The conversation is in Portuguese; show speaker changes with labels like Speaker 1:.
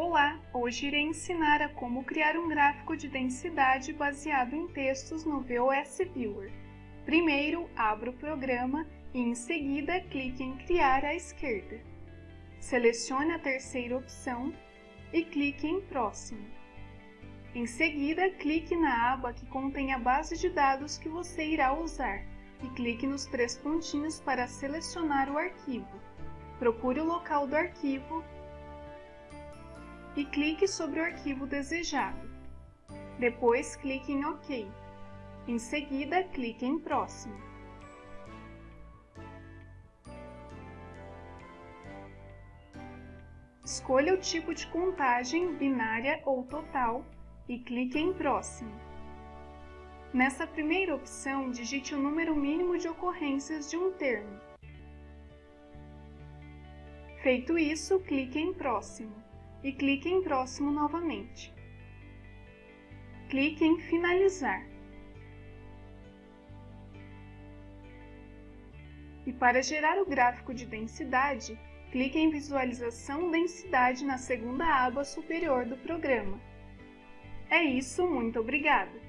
Speaker 1: Olá! Hoje irei ensinar a como criar um gráfico de densidade baseado em textos no VOS Viewer. Primeiro, abra o programa e em seguida clique em Criar à esquerda. Selecione a terceira opção e clique em Próximo. Em seguida, clique na aba que contém a base de dados que você irá usar e clique nos três pontinhos para selecionar o arquivo. Procure o local do arquivo e clique sobre o arquivo desejado. Depois clique em OK. Em seguida, clique em Próximo. Escolha o tipo de contagem, binária ou total, e clique em Próximo. Nessa primeira opção, digite o número mínimo de ocorrências de um termo. Feito isso, clique em Próximo e clique em Próximo novamente. Clique em Finalizar. E para gerar o gráfico de densidade, clique em Visualização Densidade na segunda aba superior do programa. É isso, muito obrigada!